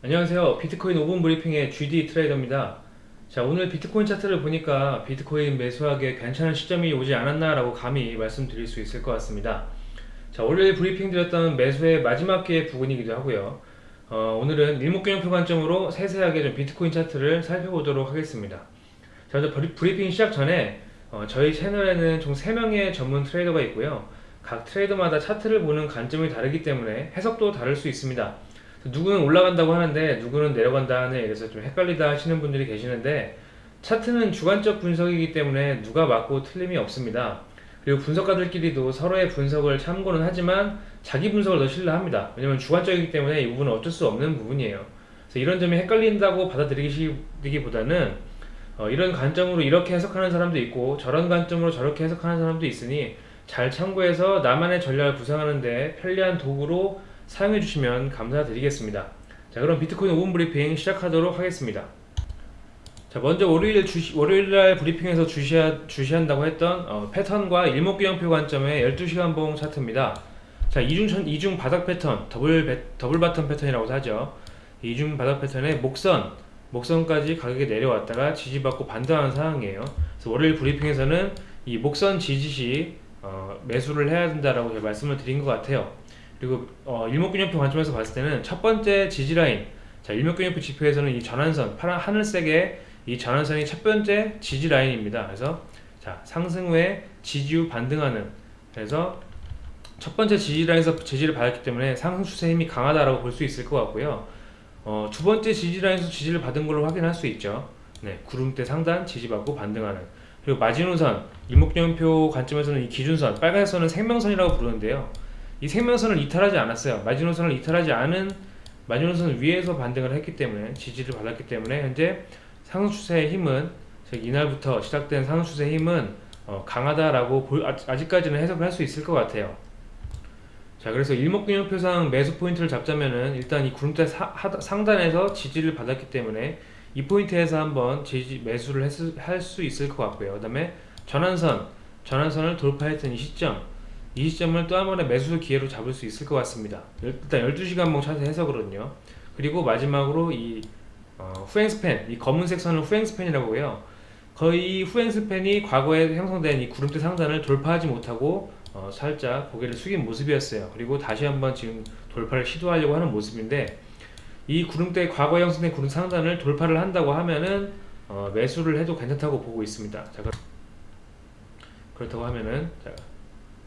안녕하세요. 비트코인 5분 브리핑의 GD 트레이더입니다. 자 오늘 비트코인 차트를 보니까 비트코인 매수하기에 괜찮은 시점이 오지 않았나 라고 감히 말씀드릴 수 있을 것 같습니다. 자 월요일 브리핑 드렸던 매수의 마지막 기회 부근이기도 하고요. 어, 오늘은 일목균형표 관점으로 세세하게 좀 비트코인 차트를 살펴보도록 하겠습니다. 자 먼저 브리핑 시작 전에 어, 저희 채널에는 총 3명의 전문 트레이더가 있고요. 각 트레이더마다 차트를 보는 관점이 다르기 때문에 해석도 다를 수 있습니다 누구는 올라간다고 하는데 누구는 내려간다 하네. 그래서 좀 헷갈리다 하시는 분들이 계시는데 차트는 주관적 분석이기 때문에 누가 맞고 틀림이 없습니다. 그리고 분석가들끼리도 서로의 분석을 참고는 하지만 자기 분석을 더 신뢰합니다. 왜냐면 주관적이기 때문에 이 부분은 어쩔 수 없는 부분이에요. 그래서 이런 점이 헷갈린다고 받아들이기보다는 어, 이런 관점으로 이렇게 해석하는 사람도 있고 저런 관점으로 저렇게 해석하는 사람도 있으니 잘 참고해서 나만의 전략을 구상하는데 편리한 도구로 사용해 주시면 감사드리겠습니다. 자 그럼 비트코인 5분 브리핑 시작하도록 하겠습니다. 자 먼저 월요일 주시, 월요일날 브리핑에서 주시하, 주시한다고 했던 어, 패턴과 일목균형표 관점의 12시간 봉 차트입니다. 자 이중, 이중 바닥 패턴 더블, 배, double bottom 패턴이라고 하죠. 이중 바닥 패턴의 목선 목선까지 가격이 내려왔다가 지지받고 반등하는 상황이에요. 그래서 월요일 브리핑에서는 이 목선 지지시 어, 매수를 해야 된다라고 제가 말씀을 드린 것 같아요 그리고 어, 일목균형표 관점에서 봤을 때는 첫 번째 지지라인 자 일목균형표 지표에서는 이 전환선 파란 하늘색의 이 전환선이 첫 번째 지지라인입니다. 그래서 자 상승 후에 지지 후 반등하는 그래서 첫 번째 지지라인에서 지지를 받았기 때문에 상승 추세 힘이 강하다라고 볼 수 있을 것 같고요. 어, 두 번째 지지라인에서 지지를 받은 걸로 확인할 수 있죠. 네, 구름대 상단 지지받고 반등하는. 그리고 마지노선 일목균형표 관점에서는 이 기준선 빨간색 선은 생명선이라고 부르는데요 이 생명선을 이탈하지 않았어요. 마지노선을 이탈하지 않은 마지노선 위에서 반등을 했기 때문에 지지를 받았기 때문에 현재 상승 추세의 힘은 즉 이날부터 시작된 상승 추세의 힘은 어, 강하다라고 볼, 아, 아직까지는 해석을 할 수 있을 것 같아요. 자 그래서 일목균형표상 매수 포인트를 잡자면은 일단 이 구름대 사, 하, 상단에서 지지를 받았기 때문에 이 포인트에서 한번 지지 매수를 할 수 있을 것 같고요. 그 다음에 전환선 전환선을 돌파했던 이 시점 이 시점을 또 한 번의 매수 기회로 잡을 수 있을 것 같습니다. 일단 12시간봉 차트 해석으로는요. 그리고 마지막으로 이 어, 후행 스팬 이 검은색 선을 후행 스팬이라고 해요. 거의 후행 스팬이 과거에 형성된 이 구름대 상단을 돌파하지 못하고 어, 살짝 고개를 숙인 모습이었어요. 그리고 다시 한번 지금 돌파를 시도하려고 하는 모습인데 이 구름대 과거에 형성된 구름 상단을 돌파를 한다고 하면은 어, 매수를 해도 괜찮다고 보고 있습니다. 자, 그렇다고 하면은 자,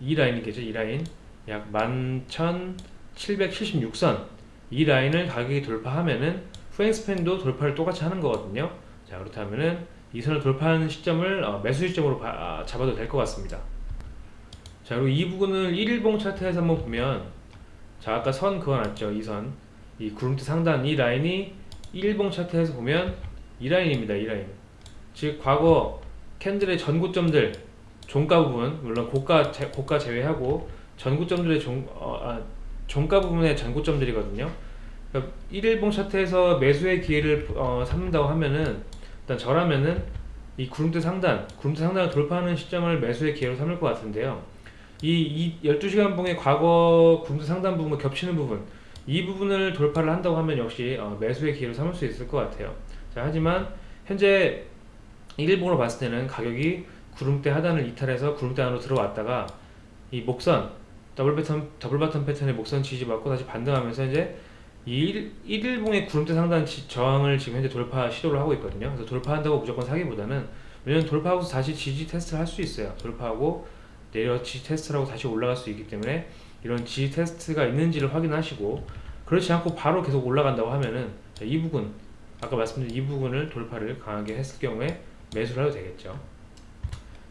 이 라인이겠죠? 이 라인. 약 11,776선. 이 라인을 가격이 돌파하면은 후행스팬도 돌파를 똑같이 하는 거거든요. 자 그렇다면은 이 선을 돌파하는 시점을 어, 매수 시점으로 바, 아, 잡아도 될 것 같습니다. 자 그리고 이 부분을 1일봉 차트에서 한번 보면 자 아까 선 그어놨죠? 이선. 이 구름대 상단 이 라인이 1일봉 차트에서 보면 이 라인입니다 이 라인. 즉 과거 캔들의 전고점들 종가 부분 물론 고가 제, 고가 제외하고 전고점들의 종, 어, 아, 종가 부분의 전고점들이거든요. 그러니까 1일봉 차트에서 매수의 기회를 어, 삼는다고 하면은 일단 저라면은 이 구름대 상단 구름대 상단을 돌파하는 시점을 매수의 기회로 삼을 것 같은데요. 이, 이 12시간 봉의 과거 구름대 상단 부분과 겹치는 부분 이 부분을 돌파를 한다고 하면 역시 어, 매수의 기회로 삼을 수 있을 것 같아요. 자, 하지만 현재 1일봉으로 봤을 때는 가격이 구름대 하단을 이탈해서 구름대 안으로 들어왔다가 이 목선 더블 패턴 double bottom 패턴의 목선 지지받고 다시 반등하면서 이제 이 1, 일봉의 구름대 상단 지, 저항을 지금 현재 돌파 시도를 하고 있거든요. 그래서 돌파한다고 무조건 사기보다는 왜냐면 돌파하고 다시 지지 테스트를 할 수 있어요. 돌파하고 내려 지지 테스트를 하고 다시 올라갈 수 있기 때문에 이런 지지 테스트가 있는지를 확인하시고 그렇지 않고 바로 계속 올라간다고 하면은 이 부분 아까 말씀드린 이 부분을 돌파를 강하게 했을 경우에 매수를 해도 되겠죠.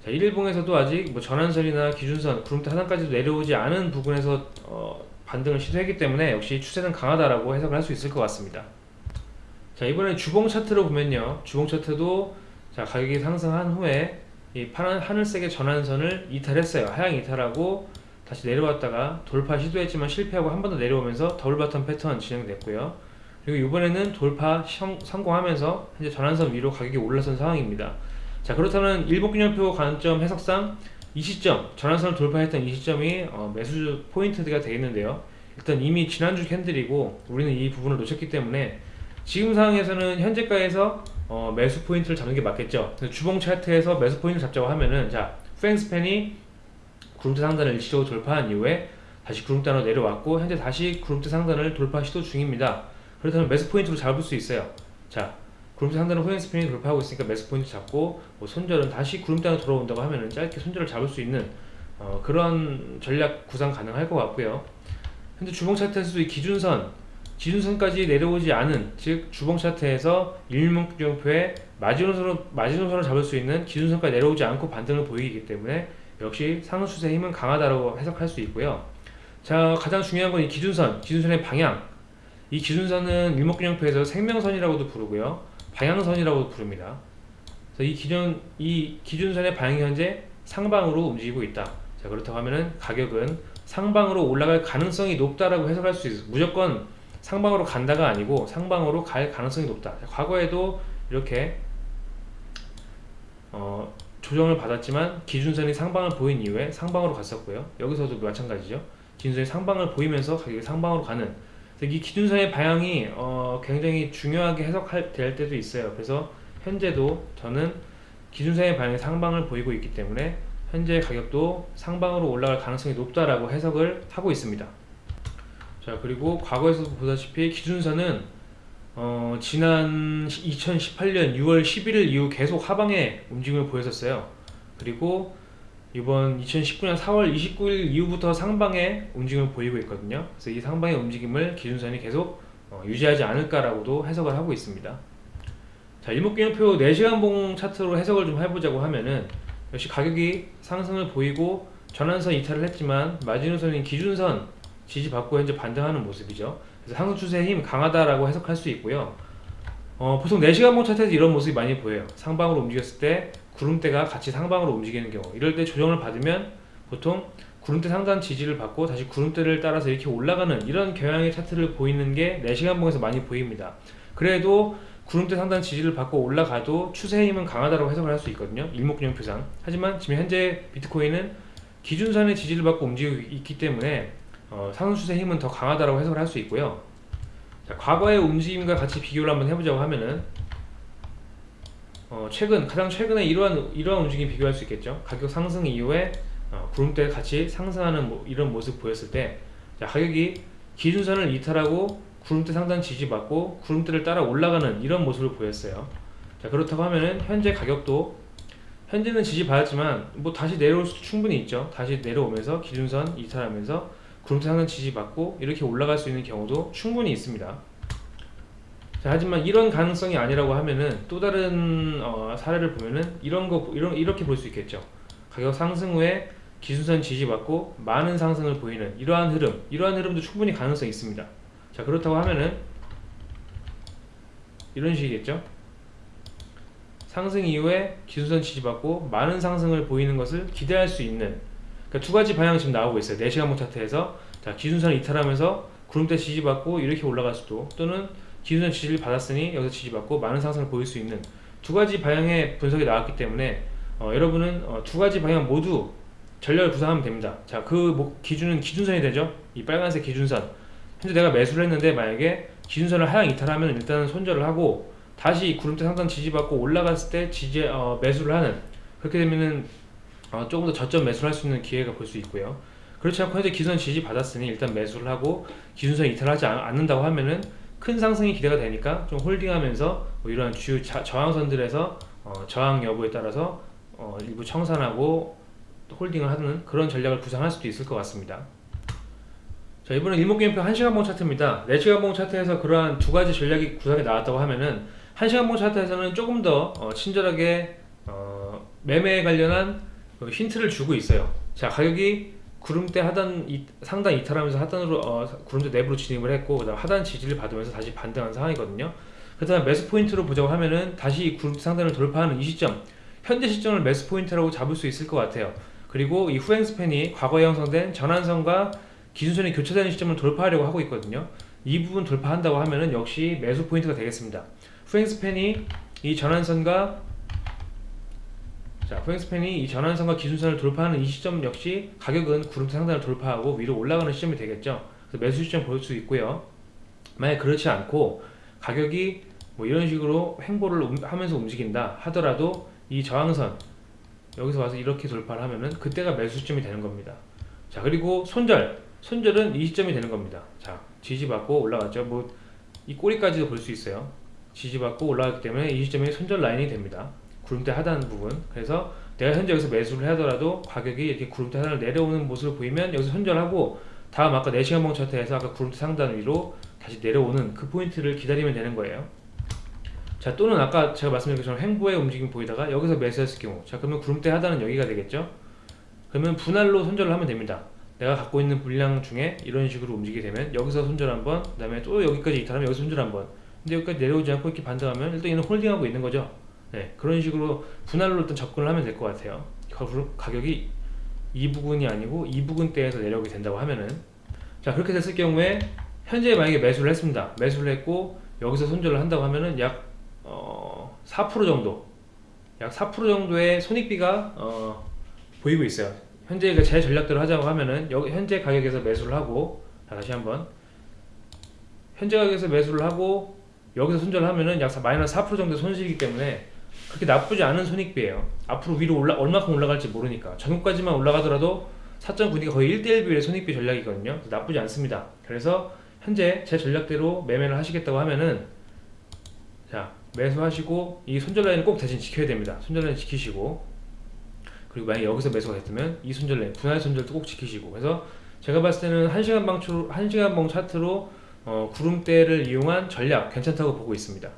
자, 1일봉에서도 아직 뭐 전환선이나 기준선, 구름대 하단까지도 내려오지 않은 부분에서 어, 반등을 시도했기 때문에 역시 추세는 강하다라고 해석을 할 수 있을 것 같습니다. 자 이번에 주봉 차트로 보면요. 주봉 차트도 자 가격이 상승한 후에 이 파란 하늘색의 전환선을 이탈했어요. 하향 이탈하고 다시 내려왔다가 돌파 시도했지만 실패하고 한 번 더 내려오면서 double bottom 패턴 진행됐고요. 그리고 이번에는 돌파 성공하면서 현재 전환선 위로 가격이 올라선 상황입니다. 자 그렇다면 일목균형표 관점 해석상 이 시점 전환선을 돌파했던 이 시점이 어, 매수 포인트가 되겠는데요 일단 이미 지난주 candle이고 우리는 이 부분을 놓쳤기 때문에 지금 상황에서는 현재가에서 어, 매수 포인트를 잡는 게 맞겠죠. 주봉 차트에서 매수 포인트를 잡자고 하면은 자 후행스팬이 구름대 상단을 일시적으로 돌파한 이후에 다시 구름대로 내려왔고 현재 다시 구름대 상단을 돌파 시도 중입니다. 그렇다면 매수 포인트로 잡을 수 있어요. 자 구름대 상단을 후행스팬이 돌파하고 있으니까 매수 포인트 잡고 뭐 손절은 다시 구름대로 돌아온다고 하면은 짧게 손절을 잡을 수 있는 어, 그런 전략 구상 가능할 것 같고요. 현재 주봉 차트에서도 이 기준선 기준선까지 내려오지 않은 즉 주봉 차트에서 일목균형표의 마지노선으로 마지노선을 잡을 수 있는 기준선까지 내려오지 않고 반등을 보이기 때문에 역시 상승 추세의 힘은 강하다고 해석할 수 있고요. 자 가장 중요한 건 이 기준선, 기준선의 방향. 이 기준선은 일목균형표에서 생명선이라고도 부르고요, 방향선이라고도 부릅니다. 그래서 이 기준 이 기준선의 방향이 현재 상방으로 움직이고 있다. 자 그렇다고 하면은 가격은 상방으로 올라갈 가능성이 높다라고 해석할 수 있어. 무조건 상방으로 간다가 아니고 상방으로 갈 가능성이 높다. 과거에도 이렇게 어, 조정을 받았지만 기준선이 상방을 보인 이후에 상방으로 갔었고요. 여기서도 마찬가지죠. 기준선이 상방을 보이면서 가격이 상방으로 가는 이 기준선의 방향이 어, 굉장히 중요하게 해석될 때도 있어요. 그래서 현재도 저는 기준선의 방향이 상방을 보이고 있기 때문에 현재 가격도 상방으로 올라갈 가능성이 높다라고 해석을 하고 있습니다. 자 그리고 과거에서도 보다시피 기준선은 어, 지난 2018년 6월 11일 이후 계속 하방의 움직임을 보였었어요. 그리고 이번 2019년 4월 29일 이후부터 상방의 움직임을 보이고 있거든요. 그래서 이 상방의 움직임을 기준선이 계속 어, 유지하지 않을까라고도 해석을 하고 있습니다. 자, 일목균형표 4시간 봉 차트로 해석을 좀 해보자고 하면은 역시 가격이 상승을 보이고 전환선 이탈을 했지만 마지노선인 기준선 지지받고 현재 반등하는 모습이죠. 그래서 상승 추세의 힘 강하다라고 해석할 수 있고요. 어, 보통 4시간 봉 차트에서 이런 모습이 많이 보여요. 상방으로 움직였을 때 구름대가 같이 상방으로 움직이는 경우 이럴 때 조정을 받으면 보통 구름대 상단 지지를 받고 다시 구름대를 따라서 이렇게 올라가는 이런 경향의 차트를 보이는 게 4시간봉에서 많이 보입니다. 그래도 구름대 상단 지지를 받고 올라가도 추세의 힘은 강하다고 해석을 할 수 있거든요. 일목균형표상. 하지만 지금 현재 비트코인은 기준선의 지지를 받고 움직이고 있기 때문에 어, 상승 추세 힘은 더 강하다고 해석을 할 수 있고요. 자, 과거의 움직임과 같이 비교를 한번 해보자고 하면은 어, 최근 가장 최근에 이러한 이러한 움직임 비교할 수 있겠죠. 가격 상승 이후에 어, 구름대 같이 상승하는 뭐, 이런 모습 보였을 때 자, 가격이 기준선을 이탈하고 구름대 상단 지지받고 구름대를 따라 올라가는 이런 모습을 보였어요. 자 그렇다고 하면은 현재 가격도 현재는 지지받았지만 뭐 다시 내려올 수도 충분히 있죠. 다시 내려오면서 기준선 이탈하면서 구름상은 지지받고 이렇게 올라갈 수 있는 경우도 충분히 있습니다. 자, 하지만 이런 가능성이 아니라고 하면은 또 다른 어, 사례를 보면은 이런 거 이런 이렇게 볼 수 있겠죠. 가격 상승 후에 기준선 지지받고 많은 상승을 보이는 이러한 흐름, 이러한 흐름도 충분히 가능성이 있습니다. 자, 그렇다고 하면은 이런 식이겠죠. 상승 이후에 기준선 지지받고 많은 상승을 보이는 것을 기대할 수 있는 그러니까 두 가지 방향 지금 나오고 있어요. 4시간봉 차트에서 자 기준선을 이탈하면서 구름대 지지받고 이렇게 올라갈 수도 또는 기준선 지지를 받았으니 여기서 지지받고 많은 상승을 보일 수 있는 두 가지 방향의 분석이 나왔기 때문에 어, 여러분은 어, 두 가지 방향 모두 전략을 구상하면 됩니다. 자, 그 기준은 기준선이 되죠. 이 빨간색 기준선. 현재 내가 매수를 했는데 만약에 기준선을 하향 이탈하면 일단은 손절을 하고 다시 구름대 상단 지지받고 올라갔을 때 지지 어, 매수를 하는 그렇게 되면은 어, 조금 더 저점 매수를 할 수 있는 기회가 볼 수 있고요. 그렇지 않고 현재 기준 지지 받았으니 일단 매수를 하고 기준선 이탈하지 않는다고 하면은 큰 상승이 기대가 되니까 좀 홀딩하면서 뭐 이러한 주요 자, 저항선들에서 어, 저항 여부에 따라서 어, 일부 청산하고 홀딩을 하는 그런 전략을 구상할 수도 있을 것 같습니다. 자 이번엔 일목균형표 1시간봉 차트입니다. 4시간봉 차트에서 그러한 두 가지 전략이 구상이 나왔다고 하면은 1시간봉 차트에서는 조금 더 어, 친절하게 어, 매매에 관련한 그 힌트를 주고 있어요. 자 가격이 구름대 하단 이, 상단 이탈하면서 하단으로 어, 구름대 내부로 진입을 했고 그다음 하단 지지를 받으면서 다시 반등한 상황이거든요. 그다음 매수 포인트로 보자고 하면은 다시 구름대 상단을 돌파하는 이 시점 현재 시점을 매수 포인트라고 잡을 수 있을 것 같아요. 그리고 이 후행 스팬이 과거에 형성된 전환선과 기준선이 교차되는 시점을 돌파하려고 하고 있거든요. 이 부분 돌파한다고 하면은 역시 매수 포인트가 되겠습니다. 후행 스팬이 이 전환선과 자, 후행스팬이 이 전환선과 기준선을 돌파하는 이 시점 역시 가격은 구름대 상단을 돌파하고 위로 올라가는 시점이 되겠죠. 그래서 매수 시점 볼 수 있고요. 만약 그렇지 않고 가격이 뭐 이런 식으로 횡보를 움- 하면서 움직인다 하더라도 이 저항선 여기서 와서 이렇게 돌파를 하면은 그때가 매수 시점이 되는 겁니다. 자 그리고 손절 손절은 이 시점이 되는 겁니다. 자 지지받고 올라갔죠. 뭐 이 꼬리까지도 볼 수 있어요. 지지받고 올라갔기 때문에 이 시점이 손절 라인이 됩니다. 구름대 하단 부분. 그래서 내가 현재 여기서 매수를 하더라도 가격이 이렇게 구름대 하단을 내려오는 모습을 보이면 여기서 손절하고 다음 아까 4시간 봉 차트에서 아까 구름대 상단 위로 다시 내려오는 그 포인트를 기다리면 되는 거예요. 자 또는 아까 제가 말씀드린 것처럼 횡보의 움직임 보이다가 여기서 매수했을 경우. 자 그러면 구름대 하단은 여기가 되겠죠? 그러면 분할로 손절을 하면 됩니다. 내가 갖고 있는 분량 중에 이런 식으로 움직이게 되면 여기서 손절 한번 그 다음에 또 여기까지 이탈하면 여기서 손절 한번. 근데 여기까지 내려오지 않고 이렇게 반등하면 일단 얘는 홀딩하고 있는 거죠 네 그런 식으로 분할로 일단 접근을 하면 될 것 같아요. 가- 가격이 이 부분이 아니고 이 부분대에서 내려오게 된다고 하면은. 자 그렇게 됐을 경우에 현재 만약에 매수를 했습니다. 매수를 했고 여기서 손절을 한다고 하면은 약 어, 4% 정도. 약 4% 정도의 손익비가 어, 보이고 있어요. 현재 그제 전략대로 하자고 하면은 여기 현재 가격에서 매수를 하고 자, 다시 한번. 현재 가격에서 매수를 하고 여기서 손절을 하면은 약 사- 마이너스 4% 정도 손실이기 때문에 그렇게 나쁘지 않은 손익비예요. 앞으로 위로 올라 얼마큼 올라갈지 모르니까. 전후까지만 올라가더라도 4.9D가 거의 1대1 비율의 손익비 전략이거든요. 나쁘지 않습니다. 그래서 현재 제 전략대로 매매를 하시겠다고 하면은 자 매수하시고 이 손절 라인을 꼭 대신 지켜야 됩니다. 손절 라인 지키시고. 그리고 만약에 여기서 매수가 됐으면 이 손절 라인 분할 손절도 꼭 지키시고. 그래서 제가 봤을 때는 1시간 방추 1시간 봉 차트로 어, 구름대를 이용한 전략 괜찮다고 보고 있습니다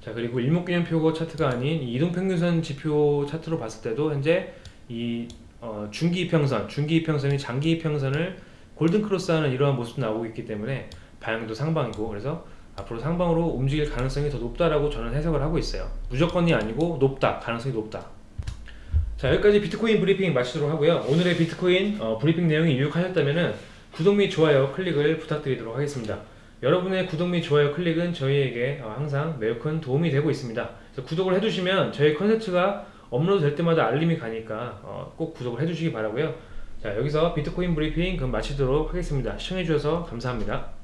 자 그리고 일목균형표 차트가 아닌 이 이동평균선 지표 차트로 봤을 때도 현재 이 어, 중기 이평선 중기 이평선이 장기 이평선을 golden cross하는 이러한 모습도 나오고 있기 때문에 방향도 상방이고 그래서 앞으로 상방으로 움직일 가능성이 더 높다라고 저는 해석을 하고 있어요. 무조건이 아니고 높다, 가능성이 높다. 자 여기까지 비트코인 브리핑 마치도록 하고요. 오늘의 비트코인 어, 브리핑 내용이 유익하셨다면 구독 및 좋아요 클릭을 부탁드리도록 하겠습니다. 여러분의 구독 및 좋아요 클릭은 저희에게 어, 항상 매우 큰 도움이 되고 있습니다. 구독을 해주시면 저희 컨텐츠가 업로드 될 때마다 알림이 가니까 어, 꼭 구독을 해주시기 바라고요. 자 여기서 비트코인 브리핑 그럼 마치도록 하겠습니다. 시청해주셔서 감사합니다.